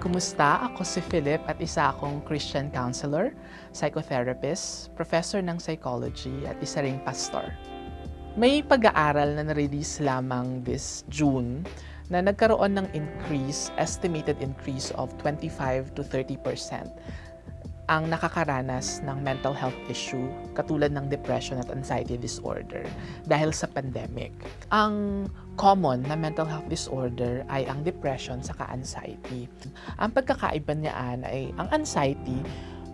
Kumusta? Ako si Philip at isa akong Christian counselor, psychotherapist, professor ng psychology at isa ring pastor. May pag-aaral na na-release lamang this June na nagkaroon ng increase, estimated increase of 25 to 30 percent ang nakakaranas ng mental health issue katulad ng depression at anxiety disorder dahil sa pandemic. Ang common na mental health disorder ay ang depression saka anxiety. Ang pagkakaiba niyaan ay ang anxiety,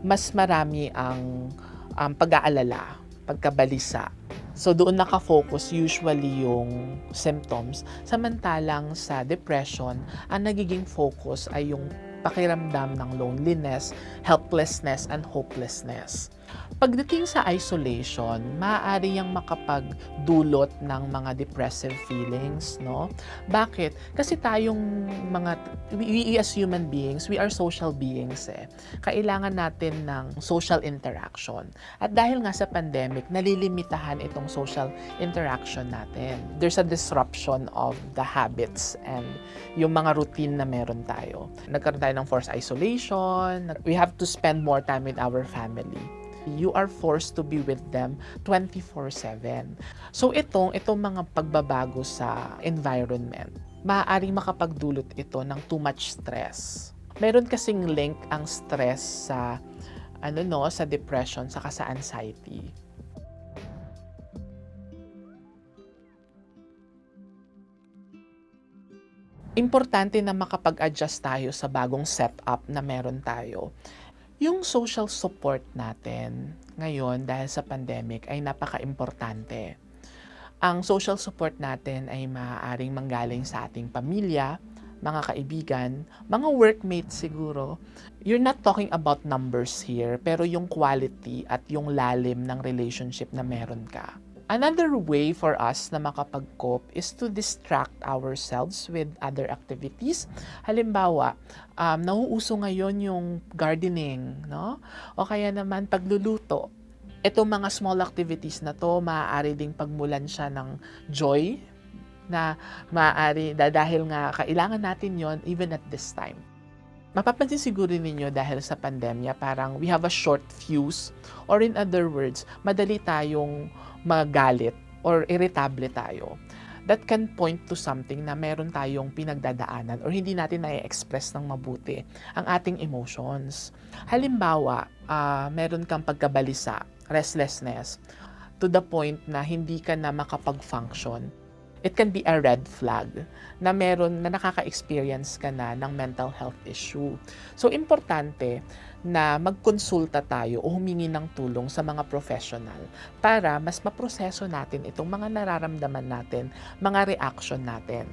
mas marami ang um, pag-aalala, pagkabalisa. So doon nakafocus usually yung symptoms. Samantalang sa depression, ang nagiging focus ay yung pakiramdam ng loneliness, helplessness, and hopelessness. Pagdating sa isolation, maaari yang makapagdulot ng mga depressive feelings, no? Bakit? Kasi tayong mga, we, as human beings, we are social beings eh. Kailangan natin ng social interaction. At dahil nga sa pandemic, nalilimitahan itong social interaction natin. There's a disruption of the habits and yung mga routine na meron tayo. Nagkaroon tayo ng forced isolation, we have to spend more time with our family you are forced to be with them 24-7. So itong, itong mga pagbabago sa environment, maaaring makapagdulot ito ng too much stress. Meron kasing link ang stress sa ano no, sa depression saka sa anxiety. Importante na makapag-adjust tayo sa bagong setup na meron tayo yung social support natin ngayon dahil sa pandemic ay napaka-importante. Ang social support natin ay maaaring manggaling sa ating pamilya, mga kaibigan, mga workmates siguro. You're not talking about numbers here, pero yung quality at yung lalim ng relationship na meron ka. Another way for us na makapag-cope is to distract ourselves with other activities. Halimbawa, um, nauuso ngayon yung gardening, no? O kaya naman pagluluto. Itong mga small activities na to, maaari ding pagmulan siya ng joy na maaari, dahil nga kailangan natin yon even at this time. Mapapansin siguro ninyo dahil sa pandemya, parang we have a short fuse or in other words, madali tayong magalit or irritable tayo, that can point to something na meron tayong pinagdadaanan or hindi natin na-express ng mabuti ang ating emotions. Halimbawa, uh, meron kang pagkabalisa, restlessness, to the point na hindi ka na makapag-function it can be a red flag na meron na nakaka-experience ka na ng mental health issue. So, importante na magkonsulta tayo o humingi ng tulong sa mga professional para mas maproseso natin itong mga nararamdaman natin, mga reaction natin.